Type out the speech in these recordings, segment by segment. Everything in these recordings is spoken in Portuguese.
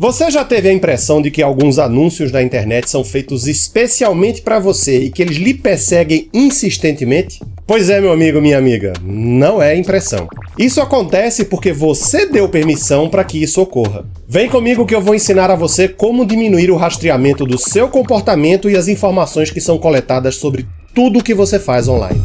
Você já teve a impressão de que alguns anúncios na internet são feitos especialmente para você e que eles lhe perseguem insistentemente? Pois é, meu amigo, minha amiga, não é impressão. Isso acontece porque você deu permissão para que isso ocorra. Vem comigo que eu vou ensinar a você como diminuir o rastreamento do seu comportamento e as informações que são coletadas sobre tudo o que você faz online.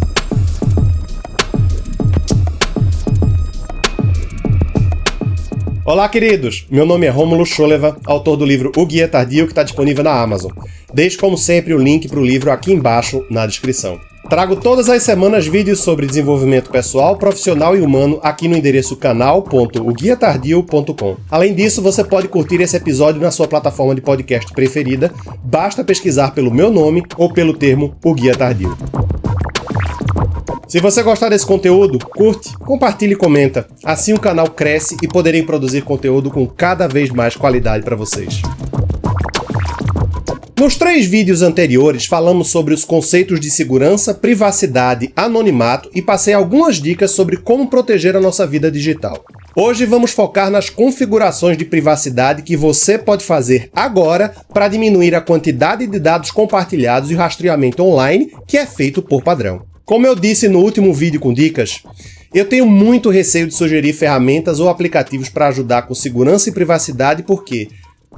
Olá, queridos! Meu nome é Rômulo Scholeva, autor do livro O Guia Tardio, que está disponível na Amazon. Deixe, como sempre, o link para o livro aqui embaixo na descrição. Trago todas as semanas vídeos sobre desenvolvimento pessoal, profissional e humano aqui no endereço canal.oguiatardio.com. Além disso, você pode curtir esse episódio na sua plataforma de podcast preferida, basta pesquisar pelo meu nome ou pelo termo O Guia Tardio. Se você gostar desse conteúdo, curte, compartilhe e comenta. Assim o canal cresce e poderei produzir conteúdo com cada vez mais qualidade para vocês. Nos três vídeos anteriores falamos sobre os conceitos de segurança, privacidade, anonimato e passei algumas dicas sobre como proteger a nossa vida digital. Hoje vamos focar nas configurações de privacidade que você pode fazer agora para diminuir a quantidade de dados compartilhados e rastreamento online que é feito por padrão. Como eu disse no último vídeo com dicas, eu tenho muito receio de sugerir ferramentas ou aplicativos para ajudar com segurança e privacidade porque,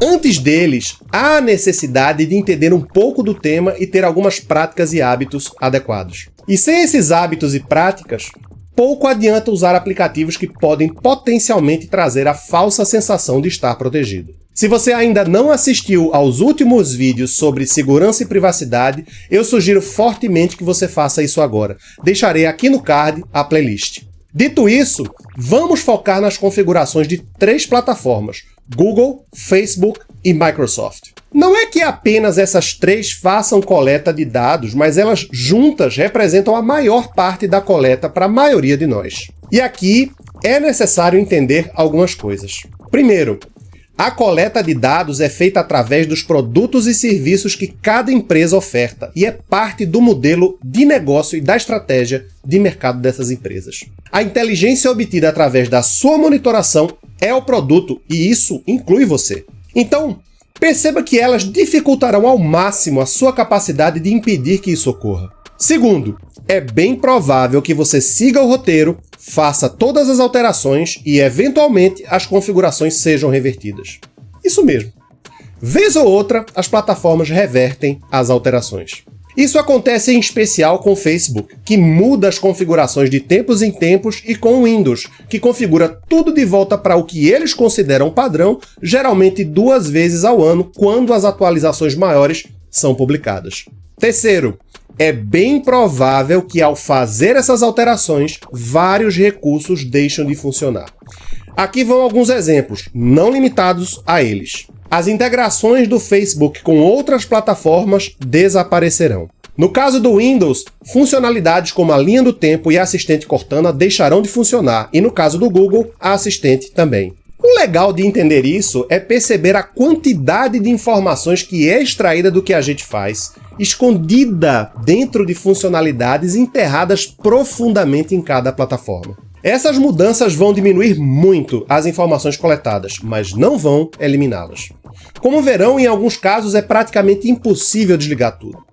antes deles, há a necessidade de entender um pouco do tema e ter algumas práticas e hábitos adequados. E sem esses hábitos e práticas, pouco adianta usar aplicativos que podem potencialmente trazer a falsa sensação de estar protegido. Se você ainda não assistiu aos últimos vídeos sobre segurança e privacidade, eu sugiro fortemente que você faça isso agora. Deixarei aqui no card a playlist. Dito isso, vamos focar nas configurações de três plataformas, Google, Facebook e Microsoft. Não é que apenas essas três façam coleta de dados, mas elas juntas representam a maior parte da coleta para a maioria de nós. E aqui é necessário entender algumas coisas. Primeiro, a coleta de dados é feita através dos produtos e serviços que cada empresa oferta e é parte do modelo de negócio e da estratégia de mercado dessas empresas. A inteligência obtida através da sua monitoração é o produto e isso inclui você. Então, perceba que elas dificultarão ao máximo a sua capacidade de impedir que isso ocorra. Segundo, é bem provável que você siga o roteiro, faça todas as alterações e, eventualmente, as configurações sejam revertidas. Isso mesmo. Vez ou outra, as plataformas revertem as alterações. Isso acontece em especial com o Facebook, que muda as configurações de tempos em tempos, e com o Windows, que configura tudo de volta para o que eles consideram padrão, geralmente duas vezes ao ano, quando as atualizações maiores são publicadas. Terceiro, é bem provável que ao fazer essas alterações, vários recursos deixam de funcionar. Aqui vão alguns exemplos, não limitados a eles. As integrações do Facebook com outras plataformas desaparecerão. No caso do Windows, funcionalidades como a linha do tempo e a assistente Cortana deixarão de funcionar, e no caso do Google, a assistente também. O legal de entender isso é perceber a quantidade de informações que é extraída do que a gente faz, escondida dentro de funcionalidades enterradas profundamente em cada plataforma. Essas mudanças vão diminuir muito as informações coletadas, mas não vão eliminá-las. Como verão, em alguns casos é praticamente impossível desligar tudo.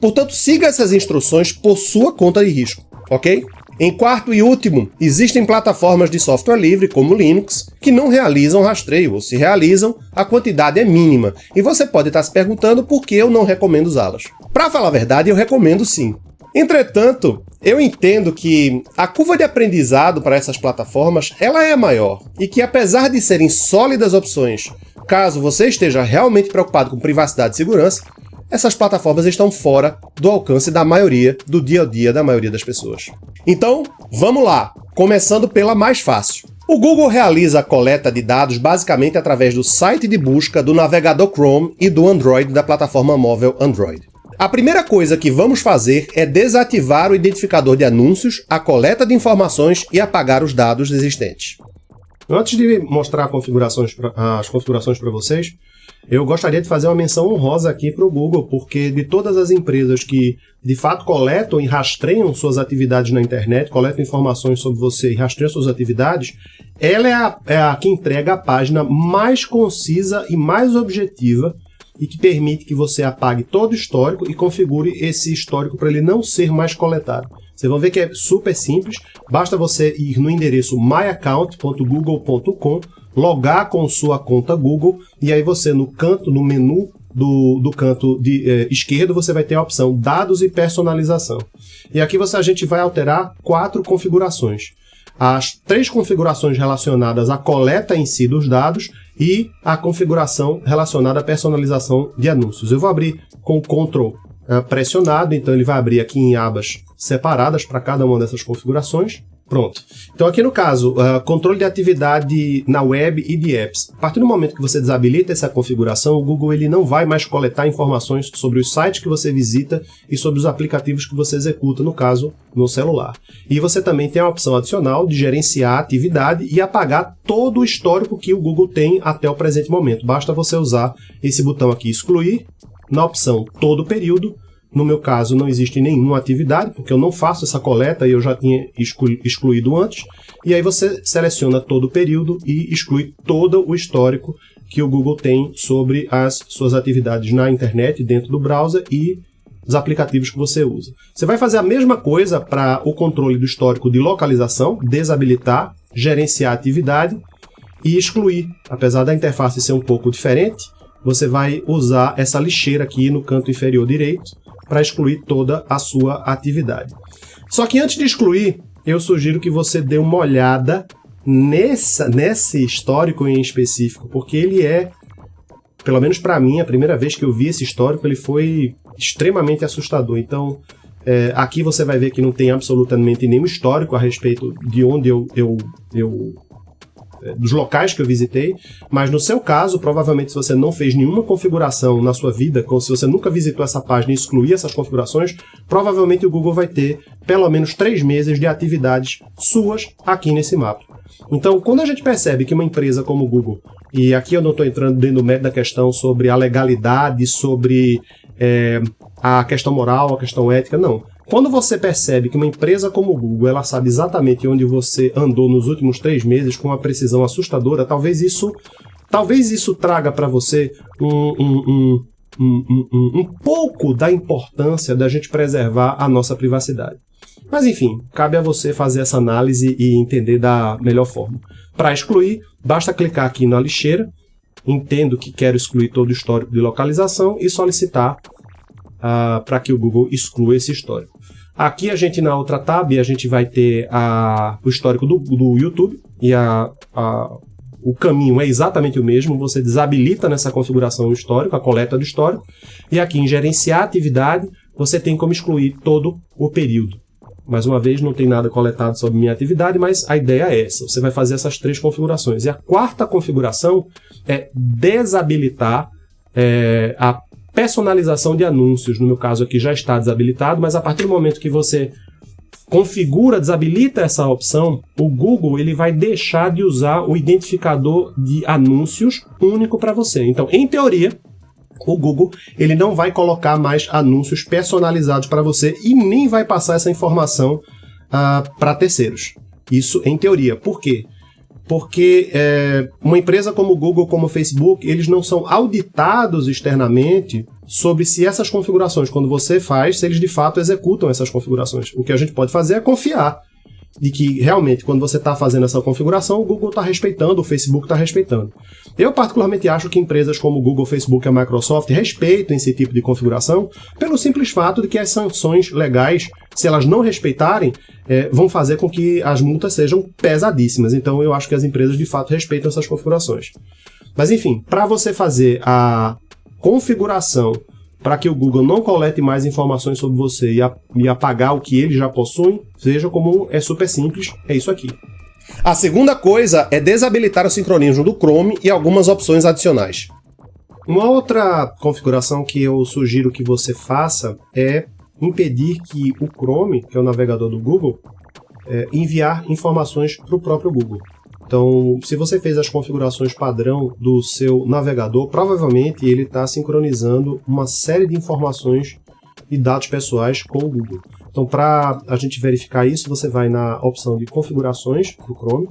Portanto, siga essas instruções por sua conta de risco, ok? Em quarto e último, existem plataformas de software livre, como Linux, que não realizam rastreio, ou se realizam, a quantidade é mínima, e você pode estar se perguntando por que eu não recomendo usá-las. Para falar a verdade, eu recomendo sim. Entretanto, eu entendo que a curva de aprendizado para essas plataformas ela é maior, e que apesar de serem sólidas opções, caso você esteja realmente preocupado com privacidade e segurança, essas plataformas estão fora do alcance da maioria, do dia a dia da maioria das pessoas. Então, vamos lá, começando pela mais fácil. O Google realiza a coleta de dados basicamente através do site de busca do navegador Chrome e do Android da plataforma móvel Android. A primeira coisa que vamos fazer é desativar o identificador de anúncios, a coleta de informações e apagar os dados existentes. Antes de mostrar configurações pra, as configurações para vocês, eu gostaria de fazer uma menção honrosa aqui para o Google, porque de todas as empresas que de fato coletam e rastreiam suas atividades na internet, coletam informações sobre você e rastreiam suas atividades, ela é a, é a que entrega a página mais concisa e mais objetiva e que permite que você apague todo o histórico e configure esse histórico para ele não ser mais coletado. Vocês vão ver que é super simples, basta você ir no endereço myaccount.google.com, logar com sua conta Google e aí você no canto, no menu do, do canto de, eh, esquerdo, você vai ter a opção Dados e Personalização. E aqui você, a gente vai alterar quatro configurações as três configurações relacionadas à coleta em si dos dados e a configuração relacionada à personalização de anúncios. Eu vou abrir com o Ctrl eh, pressionado, então ele vai abrir aqui em abas separadas para cada uma dessas configurações. Pronto. Então aqui no caso, uh, controle de atividade na web e de apps. A partir do momento que você desabilita essa configuração, o Google ele não vai mais coletar informações sobre os sites que você visita e sobre os aplicativos que você executa, no caso, no celular. E você também tem a opção adicional de gerenciar a atividade e apagar todo o histórico que o Google tem até o presente momento. Basta você usar esse botão aqui, excluir, na opção todo período, no meu caso, não existe nenhuma atividade, porque eu não faço essa coleta e eu já tinha excluído antes. E aí você seleciona todo o período e exclui todo o histórico que o Google tem sobre as suas atividades na internet, dentro do browser e os aplicativos que você usa. Você vai fazer a mesma coisa para o controle do histórico de localização, desabilitar, gerenciar a atividade e excluir. Apesar da interface ser um pouco diferente, você vai usar essa lixeira aqui no canto inferior direito para excluir toda a sua atividade. Só que antes de excluir, eu sugiro que você dê uma olhada nessa, nesse histórico em específico, porque ele é, pelo menos para mim, a primeira vez que eu vi esse histórico, ele foi extremamente assustador. Então, é, aqui você vai ver que não tem absolutamente nenhum histórico a respeito de onde eu, eu, eu dos locais que eu visitei, mas no seu caso, provavelmente se você não fez nenhuma configuração na sua vida, como se você nunca visitou essa página e excluir essas configurações, provavelmente o Google vai ter pelo menos três meses de atividades suas aqui nesse mapa. Então, quando a gente percebe que uma empresa como o Google, e aqui eu não estou entrando dentro do mérito da questão sobre a legalidade, sobre é, a questão moral, a questão ética, não. Quando você percebe que uma empresa como o Google ela sabe exatamente onde você andou nos últimos três meses com uma precisão assustadora, talvez isso, talvez isso traga para você um, um, um, um, pouco da importância da gente preservar a nossa privacidade. Mas enfim, cabe a você fazer essa análise e entender da melhor forma. Para excluir, basta clicar aqui na lixeira, entendo que quero excluir todo o histórico de localização e solicitar uh, para que o Google exclua esse histórico. Aqui a gente na outra tab a gente vai ter a, o histórico do, do YouTube e a, a, o caminho é exatamente o mesmo, você desabilita nessa configuração o histórico, a coleta do histórico, e aqui em gerenciar atividade você tem como excluir todo o período. Mais uma vez, não tem nada coletado sobre minha atividade, mas a ideia é essa. Você vai fazer essas três configurações. E a quarta configuração é desabilitar é, a personalização de anúncios, no meu caso aqui já está desabilitado, mas a partir do momento que você configura, desabilita essa opção, o Google ele vai deixar de usar o identificador de anúncios único para você. Então, em teoria, o Google ele não vai colocar mais anúncios personalizados para você e nem vai passar essa informação uh, para terceiros. Isso em teoria. Por quê? porque é, uma empresa como o Google, como o Facebook, eles não são auditados externamente sobre se essas configurações, quando você faz, se eles de fato executam essas configurações. O que a gente pode fazer é confiar de que realmente quando você está fazendo essa configuração, o Google está respeitando, o Facebook está respeitando. Eu particularmente acho que empresas como Google, Facebook e a Microsoft respeitam esse tipo de configuração pelo simples fato de que as sanções legais, se elas não respeitarem, é, vão fazer com que as multas sejam pesadíssimas. Então eu acho que as empresas de fato respeitam essas configurações. Mas enfim, para você fazer a configuração para que o Google não colete mais informações sobre você e, a, e apagar o que ele já possui, veja como é super simples, é isso aqui. A segunda coisa é desabilitar o sincronismo do Chrome e algumas opções adicionais. Uma outra configuração que eu sugiro que você faça é impedir que o Chrome, que é o navegador do Google, é, enviar informações para o próprio Google. Então, se você fez as configurações padrão do seu navegador, provavelmente ele está sincronizando uma série de informações e dados pessoais com o Google. Então, para a gente verificar isso, você vai na opção de configurações do Chrome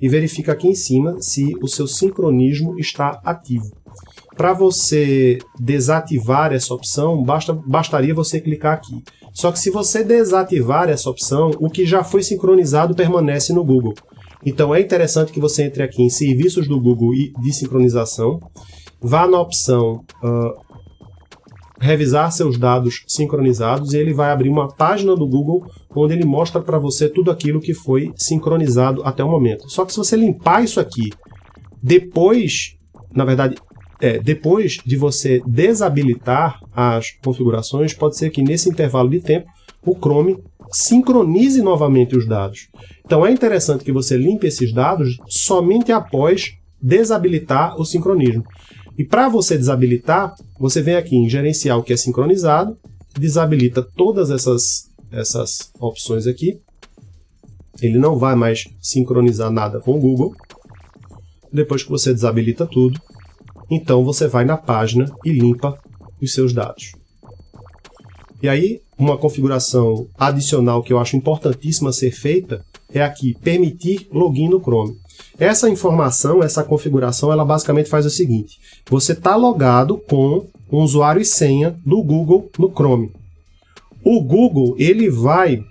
e verifica aqui em cima se o seu sincronismo está ativo. Para você desativar essa opção, basta, bastaria você clicar aqui. Só que se você desativar essa opção, o que já foi sincronizado permanece no Google. Então é interessante que você entre aqui em serviços do Google de sincronização, vá na opção uh, revisar seus dados sincronizados e ele vai abrir uma página do Google onde ele mostra para você tudo aquilo que foi sincronizado até o momento. Só que se você limpar isso aqui depois, na verdade, é, depois de você desabilitar as configurações, pode ser que nesse intervalo de tempo o Chrome sincronize novamente os dados. Então é interessante que você limpe esses dados somente após desabilitar o sincronismo. E para você desabilitar, você vem aqui em gerenciar o que é sincronizado, desabilita todas essas, essas opções aqui. Ele não vai mais sincronizar nada com o Google. Depois que você desabilita tudo, então você vai na página e limpa os seus dados. E aí, uma configuração adicional que eu acho importantíssima ser feita é aqui, permitir login no Chrome. Essa informação, essa configuração, ela basicamente faz o seguinte. Você está logado com um usuário e senha do Google no Chrome. O Google ele vai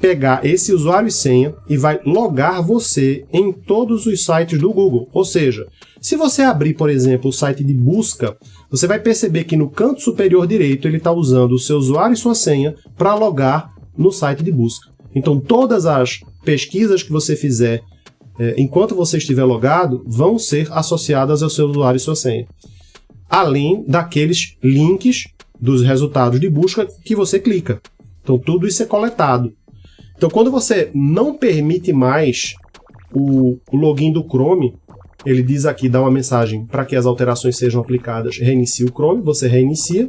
pegar esse usuário e senha e vai logar você em todos os sites do Google. Ou seja, se você abrir, por exemplo, o site de busca, você vai perceber que no canto superior direito ele está usando o seu usuário e sua senha para logar no site de busca. Então todas as pesquisas que você fizer é, enquanto você estiver logado, vão ser associadas ao seu usuário e sua senha. Além daqueles links dos resultados de busca que você clica. Então tudo isso é coletado. Então quando você não permite mais o, login do Chrome, ele diz aqui, dá uma mensagem para que as alterações sejam aplicadas, reinicie o Chrome, você reinicia,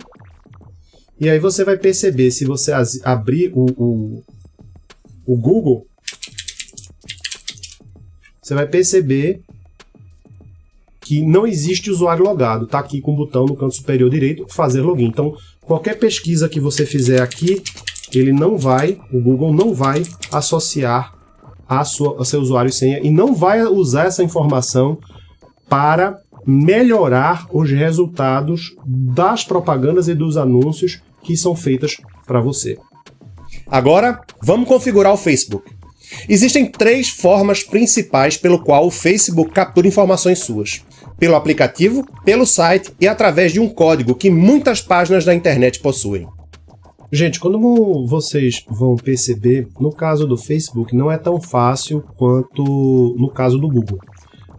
e aí você vai perceber, se você abrir o, o, o Google, você vai perceber que não existe usuário logado. Está aqui com o botão no canto superior direito, fazer login. Então, qualquer pesquisa que você fizer aqui, ele não vai, o Google não vai associar a, sua, a seu usuário e senha e não vai usar essa informação para melhorar os resultados das propagandas e dos anúncios que são feitas para você. Agora, vamos configurar o Facebook. Existem três formas principais pelo qual o Facebook captura informações suas. Pelo aplicativo, pelo site e através de um código que muitas páginas da internet possuem. Gente, como vocês vão perceber, no caso do Facebook não é tão fácil quanto no caso do Google.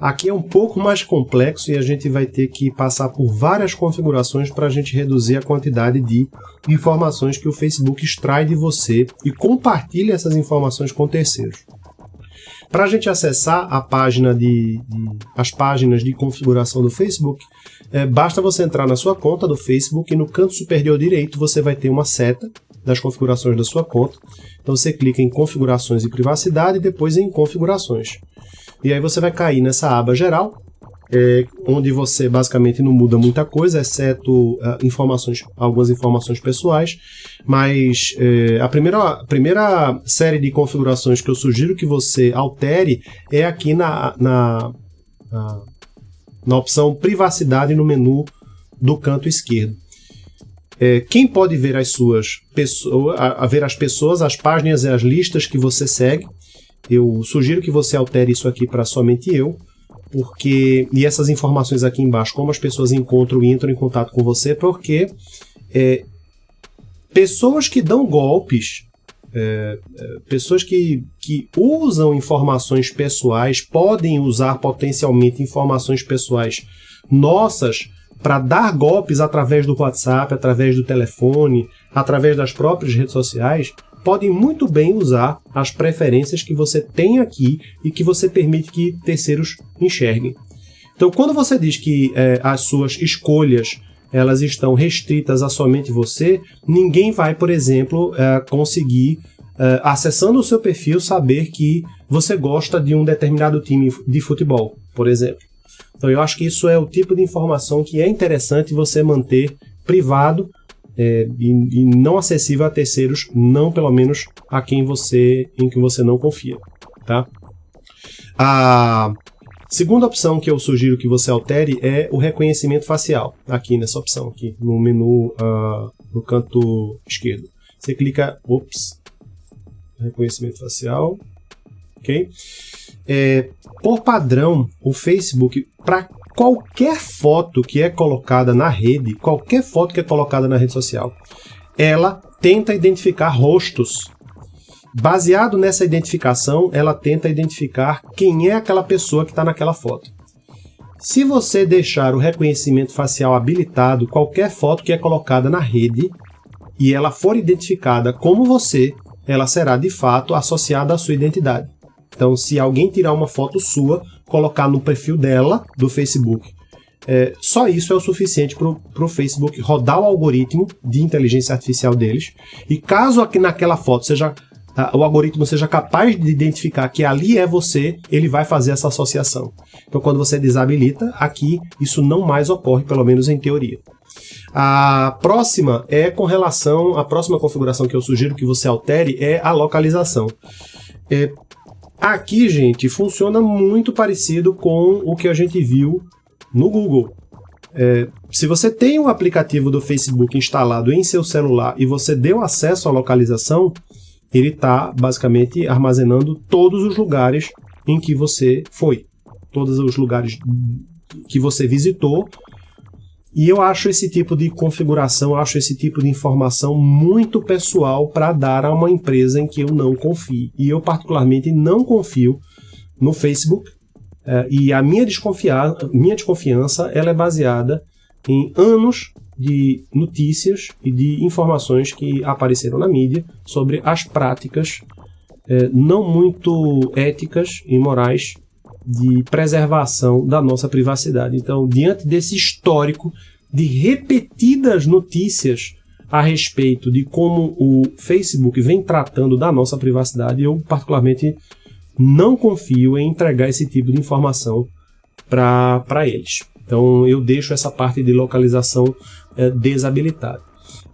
Aqui é um pouco mais complexo e a gente vai ter que passar por várias configurações para a gente reduzir a quantidade de informações que o Facebook extrai de você e compartilha essas informações com terceiros. Para a gente acessar a página de, de, as páginas de configuração do Facebook, é, basta você entrar na sua conta do Facebook e no canto superior direito você vai ter uma seta das configurações da sua conta. Então você clica em configurações e privacidade e depois em configurações. E aí você vai cair nessa aba geral, é, onde você basicamente não muda muita coisa, exceto uh, informações, algumas informações pessoais, mas é, a, primeira, a primeira série de configurações que eu sugiro que você altere é aqui na, na, na, na opção privacidade no menu do canto esquerdo. É, quem pode ver as suas pessoas, a, a ver as pessoas, as páginas e as listas que você segue, eu sugiro que você altere isso aqui para somente eu, porque e essas informações aqui embaixo, como as pessoas encontram e entram em contato com você, porque é, pessoas que dão golpes, é, é, pessoas que, que usam informações pessoais, podem usar potencialmente informações pessoais nossas para dar golpes através do WhatsApp, através do telefone, através das próprias redes sociais, podem muito bem usar as preferências que você tem aqui e que você permite que terceiros enxerguem. Então, quando você diz que é, as suas escolhas elas estão restritas a somente você, ninguém vai, por exemplo, é, conseguir uh, acessando o seu perfil, saber que você gosta de um determinado time de futebol, por exemplo. Então eu acho que isso é o tipo de informação que é interessante você manter privado é, e, e, não acessível a terceiros, não pelo menos a quem você em quem você não confia, tá? A segunda opção que eu sugiro que você altere é o reconhecimento facial, aqui nessa opção aqui no menu uh, no canto esquerdo. Você clica, ops, reconhecimento facial, ok? É, por padrão, o Facebook, para qualquer foto que é colocada na rede, qualquer foto que é colocada na rede social, ela tenta identificar rostos. Baseado nessa identificação, ela tenta identificar quem é aquela pessoa que está naquela foto. Se você deixar o reconhecimento facial habilitado, qualquer foto que é colocada na rede e ela for identificada como você, ela será de fato associada à sua identidade. Então, se alguém tirar uma foto sua, colocar no perfil dela, do Facebook, é, só isso é o suficiente para o Facebook rodar o algoritmo de inteligência artificial deles. E caso aqui naquela foto seja o algoritmo seja capaz de identificar que ali é você, ele vai fazer essa associação. Então, quando você desabilita, aqui isso não mais ocorre, pelo menos em teoria. A próxima é com relação, a próxima configuração que eu sugiro que você altere é a localização. É, aqui, gente, funciona muito parecido com o que a gente viu no Google. É, se você tem um aplicativo do Facebook instalado em seu celular e você deu acesso à localização, ele está basicamente armazenando todos os lugares em que você foi, todos os lugares que você visitou. E eu acho esse tipo de configuração, acho esse tipo de informação muito pessoal para dar a uma empresa em que eu não confio. E eu particularmente não confio no Facebook. Uh, e a minha, desconfiar, minha desconfiança ela é baseada em anos de notícias e de informações que apareceram na mídia sobre as práticas é, não muito éticas e morais de preservação da nossa privacidade. Então, diante desse histórico de repetidas notícias a respeito de como o Facebook vem tratando da nossa privacidade, eu particularmente não confio em entregar esse tipo de informação para eles. Então eu deixo essa parte de localização é, desabilitada.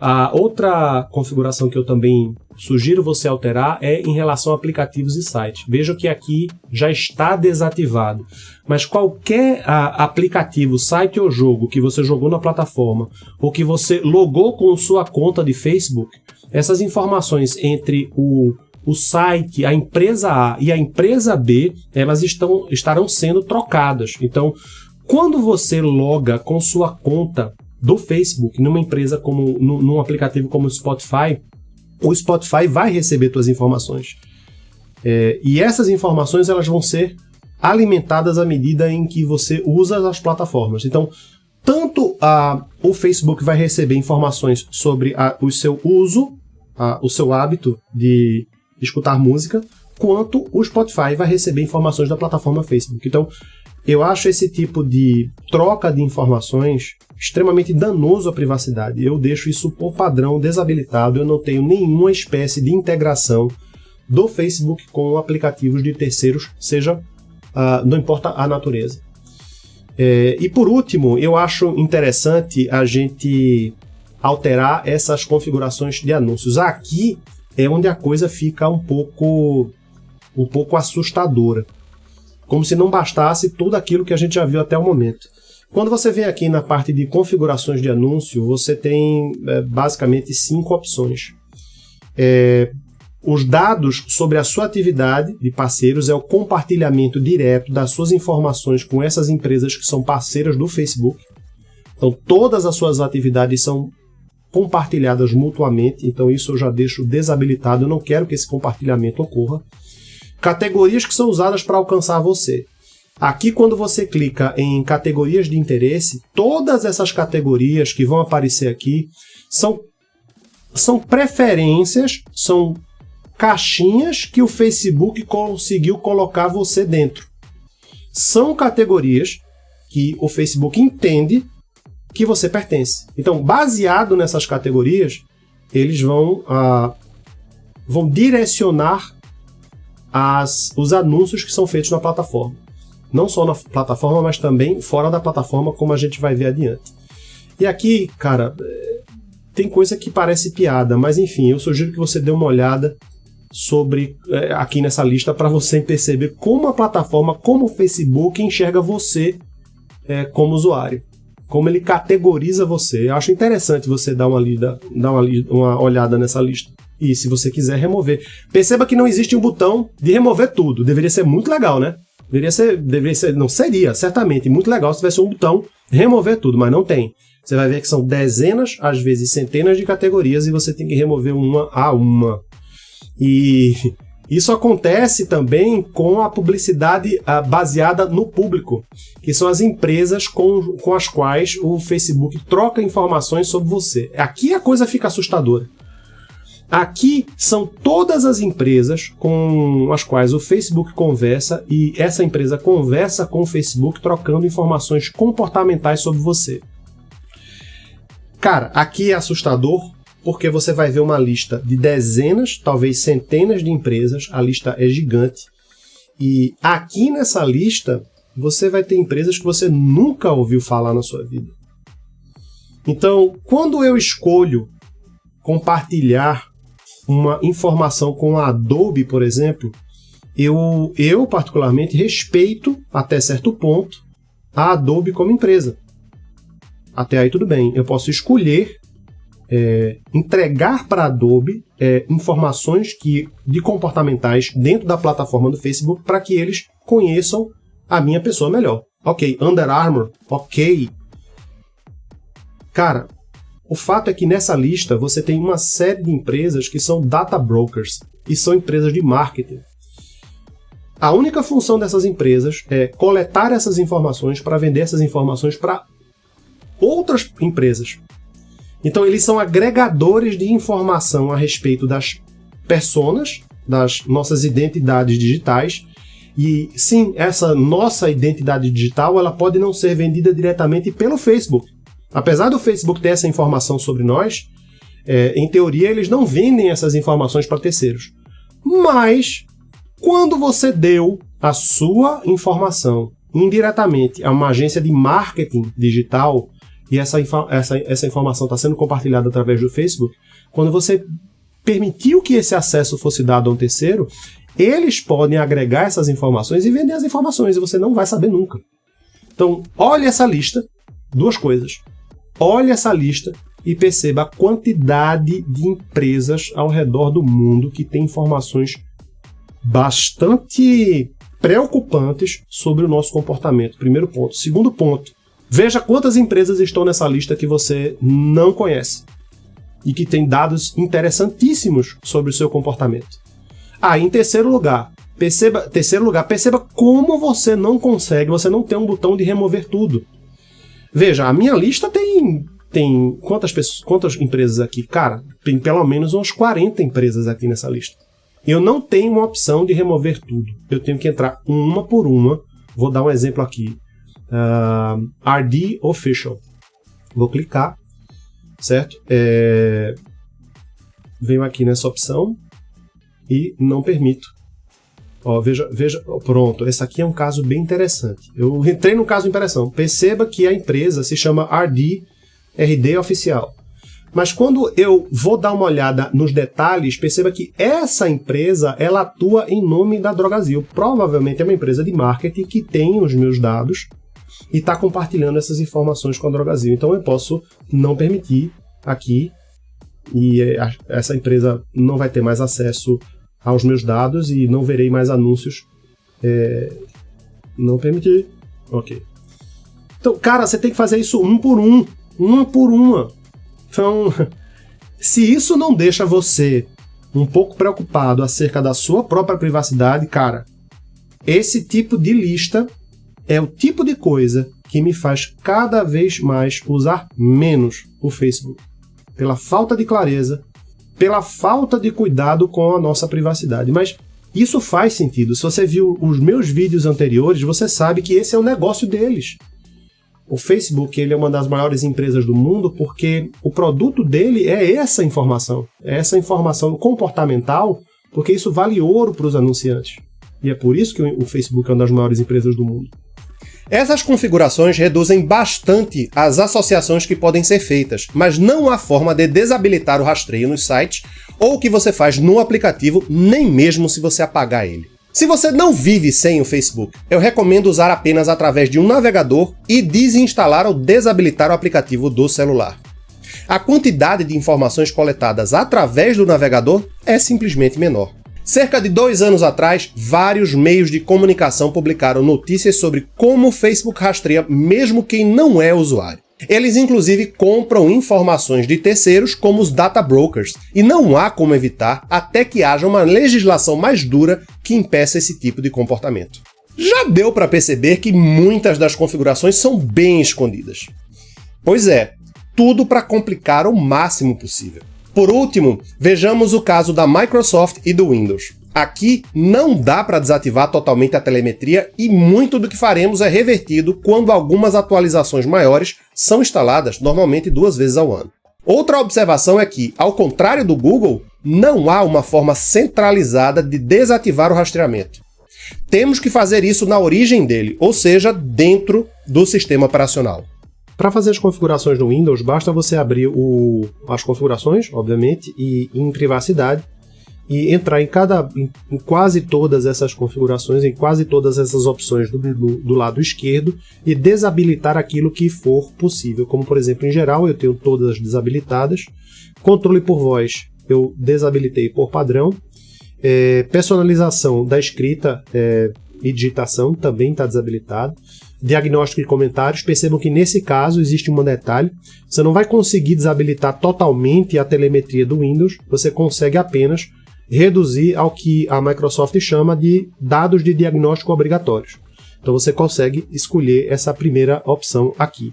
A outra configuração que eu também sugiro você alterar é em relação a aplicativos e sites. Veja que aqui já está desativado, mas qualquer a, aplicativo, site ou jogo que você jogou na plataforma ou que você logou com sua conta de Facebook, essas informações entre o, o site, a empresa A e a empresa B, elas estão, estarão sendo trocadas. Então, quando você loga com sua conta do Facebook numa empresa como num aplicativo como o Spotify, o Spotify vai receber suas informações. É, e essas informações elas vão ser alimentadas à medida em que você usa as plataformas. Então, tanto a, o Facebook vai receber informações sobre a, o seu uso, a, o seu hábito de escutar música, quanto o Spotify vai receber informações da plataforma Facebook. Então, eu acho esse tipo de troca de informações extremamente danoso à privacidade. Eu deixo isso por padrão desabilitado, eu não tenho nenhuma espécie de integração do Facebook com aplicativos de terceiros, seja, uh, não importa a natureza. É, e por último, eu acho interessante a gente alterar essas configurações de anúncios. Aqui é onde a coisa fica um pouco, um pouco assustadora como se não bastasse tudo aquilo que a gente já viu até o momento. Quando você vem aqui na parte de configurações de anúncio, você tem é, basicamente cinco opções. É, os dados sobre a sua atividade de parceiros é o compartilhamento direto das suas informações com essas empresas que são parceiras do Facebook. Então, todas as suas atividades são compartilhadas mutuamente, então isso eu já deixo desabilitado, eu não quero que esse compartilhamento ocorra categorias que são usadas para alcançar você. Aqui, quando você clica em categorias de interesse, todas essas categorias que vão aparecer aqui são, são preferências, são caixinhas que o Facebook conseguiu colocar você dentro. São categorias que o Facebook entende que você pertence. Então, baseado nessas categorias, eles vão ah, vão direcionar as, os anúncios que são feitos na plataforma. Não só na plataforma, mas também fora da plataforma, como a gente vai ver adiante. E aqui, cara, é, tem coisa que parece piada, mas enfim, eu sugiro que você dê uma olhada sobre é, aqui nessa lista para você perceber como a plataforma, como o Facebook enxerga você é, como usuário, como ele categoriza você. Eu acho interessante você dar uma, lida, dar uma, uma olhada nessa lista. E se você quiser remover. Perceba que não existe um botão de remover tudo. Deveria ser muito legal, né? Deveria ser, deveria ser, não seria, certamente, muito legal se tivesse um botão remover tudo, mas não tem. Você vai ver que são dezenas, às vezes centenas de categorias e você tem que remover uma a uma. E isso acontece também com a publicidade uh, baseada no público, que são as empresas com, com as quais o Facebook troca informações sobre você. Aqui a coisa fica assustadora. Aqui são todas as empresas com as quais o Facebook conversa e essa empresa conversa com o Facebook trocando informações comportamentais sobre você. Cara, aqui é assustador porque você vai ver uma lista de dezenas, talvez centenas de empresas, a lista é gigante. E aqui nessa lista você vai ter empresas que você nunca ouviu falar na sua vida. Então, quando eu escolho compartilhar uma informação com a Adobe, por exemplo, eu, eu particularmente respeito, até certo ponto, a Adobe como empresa. Até aí tudo bem. Eu posso escolher é, entregar para a Adobe é, informações que, de comportamentais dentro da plataforma do Facebook para que eles conheçam a minha pessoa melhor. Ok, Under Armour, ok. Cara, o fato é que nessa lista você tem uma série de empresas que são data brokers e são empresas de marketing. A única função dessas empresas é coletar essas informações para vender essas informações para outras empresas. Então eles são agregadores de informação a respeito das personas, das nossas identidades digitais. E sim, essa nossa identidade digital ela pode não ser vendida diretamente pelo Facebook. Apesar do Facebook ter essa informação sobre nós, é, em teoria eles não vendem essas informações para terceiros. Mas quando você deu a sua informação indiretamente a uma agência de marketing digital e essa, essa, essa informação está sendo compartilhada através do Facebook, quando você permitiu que esse acesso fosse dado a um terceiro, eles podem agregar essas informações e vender as informações, e você não vai saber nunca. Então, olhe essa lista, duas coisas. Olhe essa lista e perceba a quantidade de empresas ao redor do mundo que têm informações bastante preocupantes sobre o nosso comportamento. Primeiro ponto. Segundo ponto, veja quantas empresas estão nessa lista que você não conhece e que tem dados interessantíssimos sobre o seu comportamento. Ah, em terceiro lugar, perceba, terceiro lugar, perceba como você não consegue, você não tem um botão de remover tudo. Veja, a minha lista tem tem quantas pessoas, quantas empresas aqui? Cara, tem pelo menos umas 40 empresas aqui nessa lista. Eu não tenho uma opção de remover tudo. Eu tenho que entrar uma por uma. Vou dar um exemplo aqui. Uh, ah, RD Official. Vou clicar, certo? É... Venho aqui nessa opção e não permito. Ó, veja, veja, pronto, esse aqui é um caso bem interessante. Eu entrei no caso de impressão. Perceba que a empresa se chama RD, RD Oficial. Mas quando eu vou dar uma olhada nos detalhes, perceba que essa empresa ela atua em nome da Drogazil. Provavelmente é uma empresa de marketing que tem os meus dados e está compartilhando essas informações com a Drogazil. Então eu posso não permitir aqui e essa empresa não vai ter mais acesso aos meus dados e não verei mais anúncios. É... Não permitir. Ok. Então, cara, você tem que fazer isso um por um. Uma por uma. Então, se isso não deixa você um pouco preocupado acerca da sua própria privacidade, cara, esse tipo de lista é o tipo de coisa que me faz cada vez mais usar menos o Facebook. Pela falta de clareza, pela falta de cuidado com a nossa privacidade. Mas isso faz sentido. Se você viu os meus vídeos anteriores, você sabe que esse é o negócio deles. o Facebook ele é uma das maiores empresas do mundo porque o produto dele é essa informação, é essa informação comportamental, porque isso vale ouro para os anunciantes. E é por isso que o Facebook é uma das maiores empresas do mundo. Essas configurações reduzem bastante as associações que podem ser feitas, mas não há forma de desabilitar o rastreio nos sites ou o que você faz no aplicativo, nem mesmo se você apagar ele. Se você não vive sem o Facebook, eu recomendo usar apenas através de um navegador e desinstalar ou desabilitar o aplicativo do celular. A quantidade de informações coletadas através do navegador é simplesmente menor. Cerca de dois anos atrás, vários meios de comunicação publicaram notícias sobre como o Facebook rastreia mesmo quem não é usuário. Eles inclusive compram informações de terceiros como os data brokers, e não há como evitar até que haja uma legislação mais dura que impeça esse tipo de comportamento. Já deu para perceber que muitas das configurações são bem escondidas. Pois é, tudo para complicar o máximo possível. Por último, vejamos o caso da Microsoft e do Windows. Aqui não dá para desativar totalmente a telemetria e muito do que faremos é revertido quando algumas atualizações maiores são instaladas, normalmente duas vezes ao ano. Outra observação é que, ao contrário do Google, não há uma forma centralizada de desativar o rastreamento. Temos que fazer isso na origem dele, ou seja, dentro do sistema operacional. Para fazer as configurações no Windows, basta você abrir o, as configurações, obviamente, e em privacidade, e entrar em cada em, em, quase todas essas configurações, em quase todas essas opções do, do, do, lado esquerdo e desabilitar aquilo que for possível. Como por exemplo, em geral, eu tenho todas desabilitadas. Controle por voz eu desabilitei por padrão. É, personalização da escrita é, e digitação também está desabilitado diagnóstico e comentários, percebam que nesse caso existe um detalhe, você não vai conseguir desabilitar totalmente a telemetria do Windows, você consegue apenas reduzir ao que a Microsoft chama de dados de diagnóstico obrigatórios. Então você consegue escolher essa primeira opção aqui.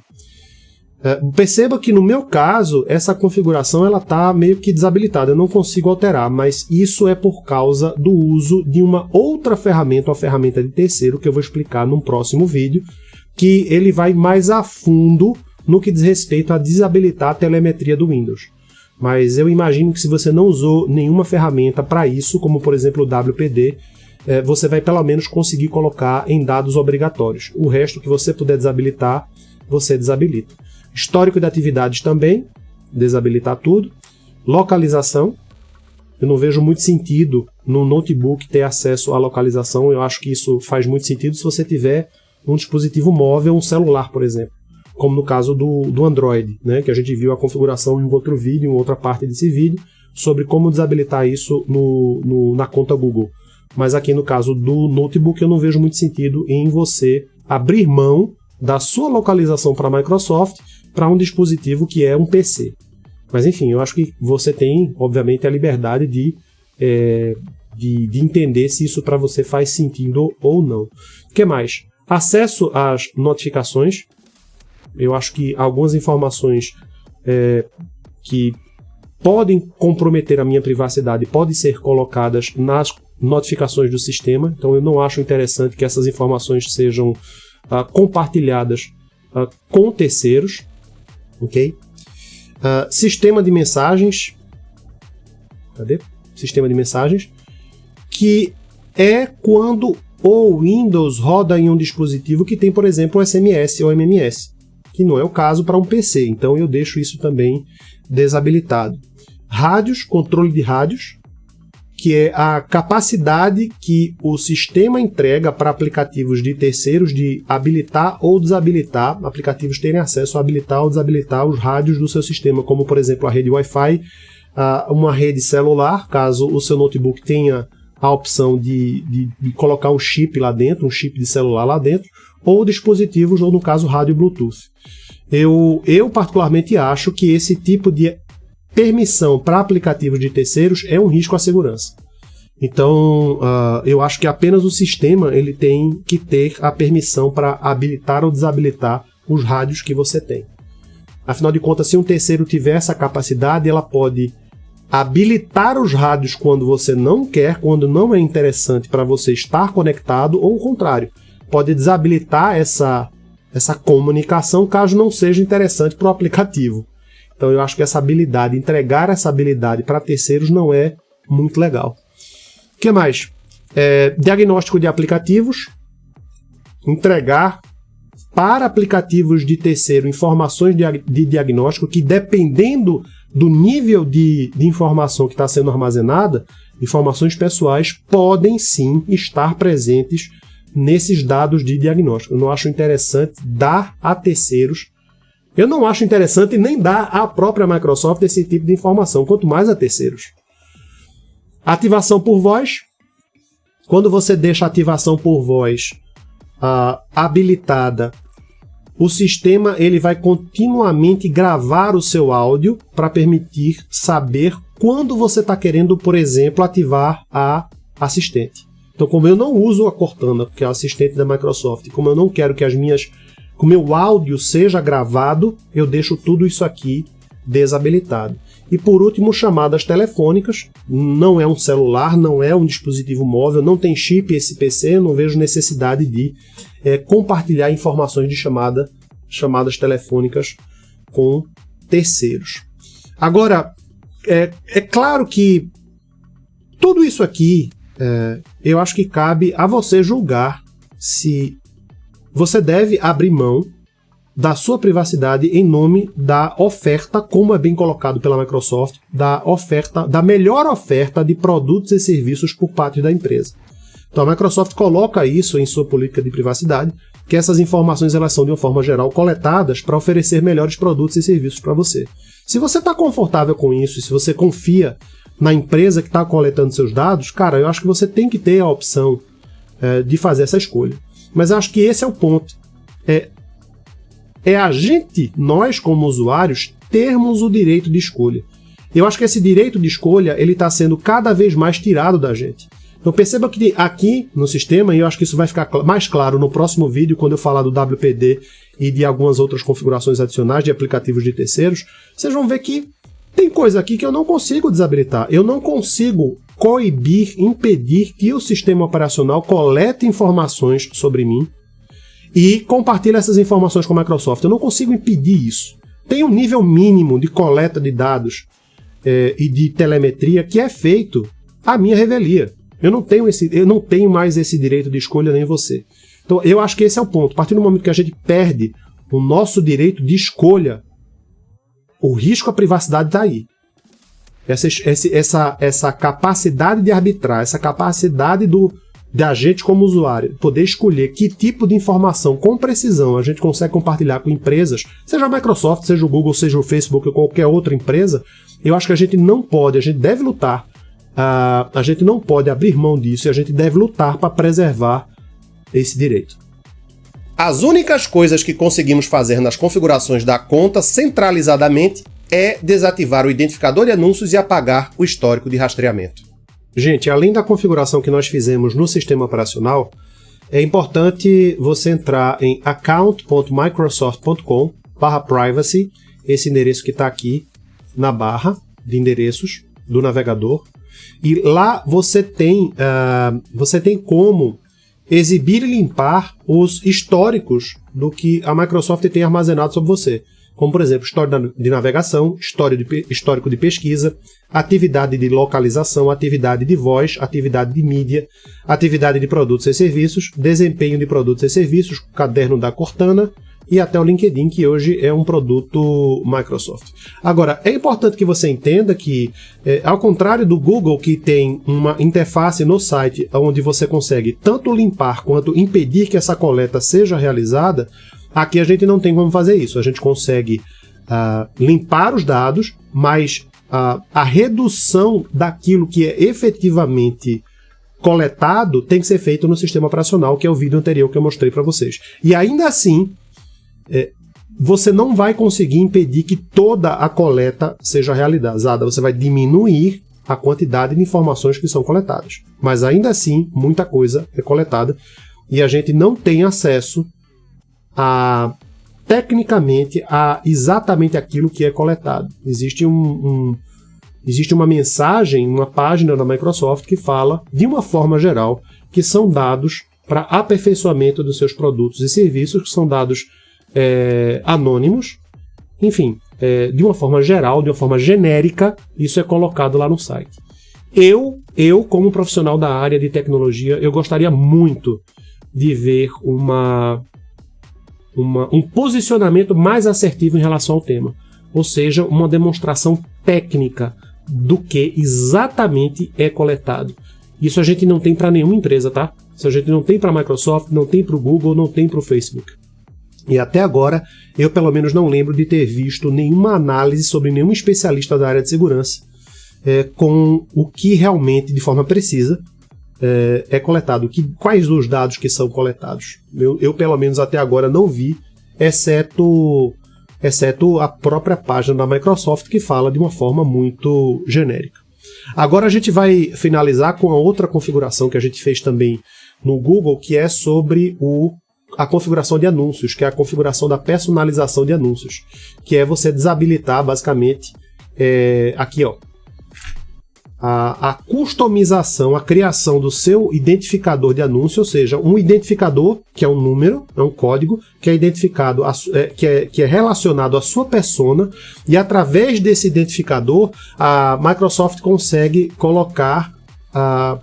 É, perceba que no meu caso, essa configuração ela está meio que desabilitada, eu não consigo alterar, mas isso é por causa do uso de uma outra ferramenta, uma ferramenta de terceiro, que eu vou explicar num próximo vídeo, que ele vai mais a fundo no que diz respeito a desabilitar a telemetria do Windows. Mas eu imagino que se você não usou nenhuma ferramenta para isso, como por exemplo o WPD, é, você vai pelo menos conseguir colocar em dados obrigatórios. O resto que você puder desabilitar, você desabilita. Histórico de atividades também, desabilitar tudo. Localização, eu não vejo muito sentido no notebook ter acesso à localização, eu acho que isso faz muito sentido se você tiver um dispositivo móvel, um celular, por exemplo, como no caso do, do Android, né, que a gente viu a configuração em outro vídeo, em outra parte desse vídeo, sobre como desabilitar isso no, no, na conta Google. Mas aqui no caso do notebook eu não vejo muito sentido em você abrir mão da sua localização para a Microsoft para um dispositivo que é um PC. Mas enfim, eu acho que você tem, obviamente, a liberdade de, é, de, de, entender se isso para você faz sentido ou não. O que mais? Acesso às notificações. Eu acho que algumas informações é, que podem comprometer a minha privacidade podem ser colocadas nas notificações do sistema. Então eu não acho interessante que essas informações sejam uh, compartilhadas uh, com terceiros ok? Uh, sistema de mensagens, cadê? Sistema de mensagens, que é quando o Windows roda em um dispositivo que tem, por exemplo, SMS ou MMS, que não é o caso para um PC, então eu deixo isso também desabilitado. Rádios, controle de rádios, que é a capacidade que o sistema entrega para aplicativos de terceiros de habilitar ou desabilitar, aplicativos terem acesso a habilitar ou desabilitar os rádios do seu sistema, como por exemplo a rede Wi-Fi, uma rede celular, caso o seu notebook tenha a opção de, de, de, colocar um chip lá dentro, um chip de celular lá dentro, ou dispositivos, ou no caso rádio Bluetooth. Eu, eu particularmente acho que esse tipo de permissão para aplicativos de terceiros é um risco à segurança. Então, uh, eu acho que apenas o sistema ele tem que ter a permissão para habilitar ou desabilitar os rádios que você tem. Afinal de contas, se um terceiro tiver essa capacidade, ela pode habilitar os rádios quando você não quer, quando não é interessante para você estar conectado, ou o contrário, pode desabilitar essa essa comunicação, caso não seja interessante para o aplicativo. Então eu acho que essa habilidade, entregar essa habilidade para terceiros não é muito legal. O que mais? É, diagnóstico de aplicativos, entregar para aplicativos de terceiro informações de, diagnóstico que, dependendo do nível de, de informação que está sendo armazenada, informações pessoais podem sim estar presentes nesses dados de diagnóstico. Eu não acho interessante dar a terceiros. Eu não acho interessante nem dar à própria Microsoft esse tipo de informação, quanto mais a terceiros. Ativação por voz. Quando você deixa a ativação por voz uh, habilitada, o sistema ele vai continuamente gravar o seu áudio para permitir saber quando você está querendo, por exemplo, ativar a assistente. Então, como eu não uso a Cortana, porque é a assistente da Microsoft, como eu não quero que as minhas, que o meu áudio seja gravado, eu deixo tudo isso aqui desabilitado. E por último, chamadas telefônicas. Não é um celular, não é um dispositivo móvel, não tem chip esse PC, não vejo necessidade de é, compartilhar informações de chamada, chamadas telefônicas com terceiros. Agora, é, é claro que tudo isso aqui, é, eu acho que cabe a você julgar se você deve abrir mão da sua privacidade em nome da oferta, como é bem colocado pela Microsoft, da oferta, da melhor oferta de produtos e serviços por parte da empresa. Então a Microsoft coloca isso em sua política de privacidade, que essas informações elas são de uma forma geral coletadas para oferecer melhores produtos e serviços para você. Se você está confortável com isso e se você confia na empresa que está coletando seus dados, cara, eu acho que você tem que ter a opção é, de fazer essa escolha. Mas acho que esse é o ponto. É, é a gente, nós como usuários, termos o direito de escolha. Eu acho que esse direito de escolha ele está sendo cada vez mais tirado da gente. Então perceba que aqui no sistema, e eu acho que isso vai ficar mais claro no próximo vídeo, quando eu falar do WPD e de algumas outras configurações adicionais de aplicativos de terceiros, vocês vão ver que tem coisa aqui que eu não consigo desabilitar. Eu não consigo coibir, impedir que o sistema operacional colete informações sobre mim e compartilhe essas informações com a Microsoft. Eu não consigo impedir isso. Tem um nível mínimo de coleta de dados é, e de telemetria que é feito à minha revelia. Eu não tenho esse, eu não tenho mais esse direito de escolha nem você. Então eu acho que esse é o ponto. A partir do momento que a gente perde o nosso direito de escolha, o risco à privacidade está aí. Essa, essa, essa capacidade de arbitrar, essa capacidade do, da gente como usuário poder escolher que tipo de informação com precisão a gente consegue compartilhar com empresas, seja a Microsoft, seja o Google, seja o Facebook ou qualquer outra empresa, eu acho que a gente não pode, a gente deve lutar, uh, a gente não pode abrir mão disso e a gente deve lutar para preservar esse direito. As únicas coisas que conseguimos fazer nas configurações da conta centralizadamente é desativar o identificador de anúncios e apagar o histórico de rastreamento. Gente, além da configuração que nós fizemos no sistema operacional, é importante você entrar em account.microsoft.com privacy, esse endereço que está aqui na barra de endereços do navegador. E lá você tem, uh, você tem como exibir e limpar os históricos do que a Microsoft tem armazenado sobre você como por exemplo história de navegação, história de, histórico de pesquisa, atividade de localização, atividade de voz, atividade de mídia, atividade de produtos e serviços, desempenho de produtos e serviços, caderno da Cortana e até o LinkedIn, que hoje é um produto Microsoft. Agora, é importante que você entenda que, é, ao contrário do Google, que tem uma interface no site onde você consegue tanto limpar quanto impedir que essa coleta seja realizada, Aqui a gente não tem como fazer isso. A gente consegue uh, limpar os dados, mas uh, a redução daquilo que é efetivamente coletado tem que ser feito no sistema operacional, que é o vídeo anterior que eu mostrei para vocês. E ainda assim, é, você não vai conseguir impedir que toda a coleta seja realizada. Você vai diminuir a quantidade de informações que são coletadas. Mas ainda assim, muita coisa é coletada e a gente não tem acesso a tecnicamente a exatamente aquilo que é coletado. Existe um, um existe uma mensagem, uma página da Microsoft que fala, de uma forma geral, que são dados para aperfeiçoamento dos seus produtos e serviços, que são dados é, anônimos, enfim, é, de uma forma geral, de uma forma genérica, isso é colocado lá no site. Eu, eu como profissional da área de tecnologia, eu gostaria muito de ver uma, uma, um posicionamento mais assertivo em relação ao tema. Ou seja, uma demonstração técnica do que exatamente é coletado. Isso a gente não tem para nenhuma empresa, tá? Isso a gente não tem para a Microsoft, não tem para o Google, não tem para o Facebook. E até agora, eu pelo menos não lembro de ter visto nenhuma análise sobre nenhum especialista da área de segurança é, com o que realmente, de forma precisa, é, é coletado. Que, quais os dados que são coletados? Eu, eu, pelo menos até agora, não vi, exceto, exceto a própria página da Microsoft, que fala de uma forma muito genérica. Agora a gente vai finalizar com a outra configuração que a gente fez também no Google, que é sobre o, a configuração de anúncios, que é a configuração da personalização de anúncios, que é você desabilitar basicamente é, aqui ó, a, a, customização, a criação do seu identificador de anúncio, ou seja, um identificador, que é um número, é um código, que é identificado, a, é, que, é, que é relacionado à sua persona, e através desse identificador, a Microsoft consegue colocar a,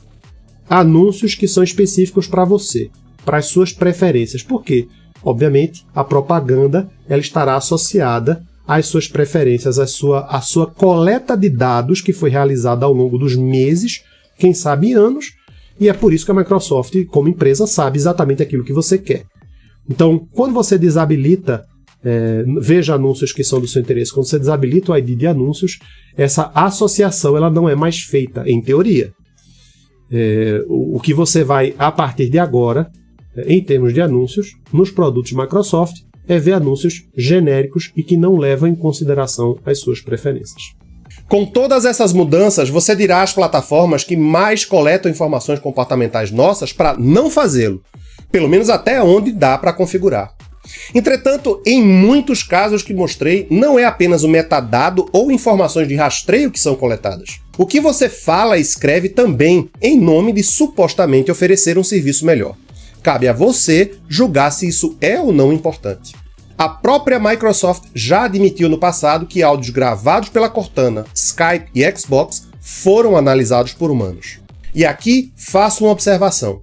anúncios que são específicos para você, para as suas preferências. Por quê? Obviamente, a propaganda ela estará associada as suas preferências, a sua, a sua coleta de dados que foi realizada ao longo dos meses, quem sabe anos, e é por isso que a Microsoft, como empresa, sabe exatamente aquilo que você quer. Então, quando você desabilita, é, veja anúncios que são do seu interesse, quando você desabilita o ID de anúncios, essa associação ela não é mais feita, em teoria. É, o, o que você vai, a partir de agora, é, em termos de anúncios, nos produtos Microsoft, é ver anúncios genéricos e que não levam em consideração as suas preferências. Com todas essas mudanças, você dirá às plataformas que mais coletam informações comportamentais nossas para não fazê-lo, pelo menos até onde dá para configurar. Entretanto, em muitos casos que mostrei, não é apenas o metadado ou informações de rastreio que são coletadas. O que você fala e escreve também, em nome de supostamente oferecer um serviço melhor. Cabe a você julgar se isso é ou não importante. A própria Microsoft já admitiu no passado que áudios gravados pela Cortana, Skype e Xbox foram analisados por humanos. E aqui faço uma observação.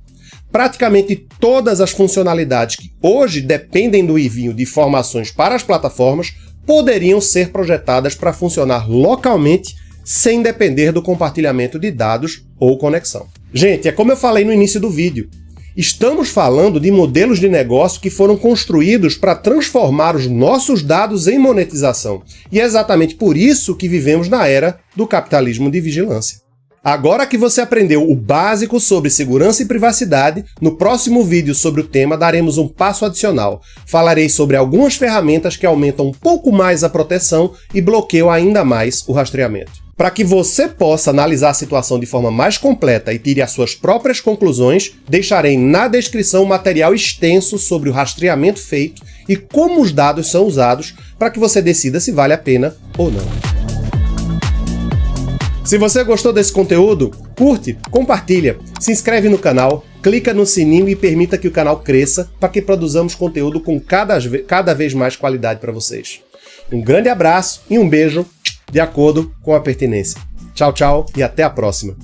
Praticamente todas as funcionalidades que hoje dependem do envio de informações para as plataformas poderiam ser projetadas para funcionar localmente sem depender do compartilhamento de dados ou conexão. Gente, é como eu falei no início do vídeo, Estamos falando de modelos de negócio que foram construídos para transformar os nossos dados em monetização. E é exatamente por isso que vivemos na era do capitalismo de vigilância. Agora que você aprendeu o básico sobre segurança e privacidade, no próximo vídeo sobre o tema daremos um passo adicional. Falarei sobre algumas ferramentas que aumentam um pouco mais a proteção e bloqueiam ainda mais o rastreamento. Para que você possa analisar a situação de forma mais completa e tire as suas próprias conclusões, deixarei na descrição um material extenso sobre o rastreamento feito e como os dados são usados para que você decida se vale a pena ou não. Se você gostou desse conteúdo, curte, compartilha, se inscreve no canal, clica no sininho e permita que o canal cresça para que produzamos conteúdo com cada, cada vez mais qualidade para vocês. Um grande abraço e um beijo de acordo com a pertinência. Tchau, tchau e até a próxima.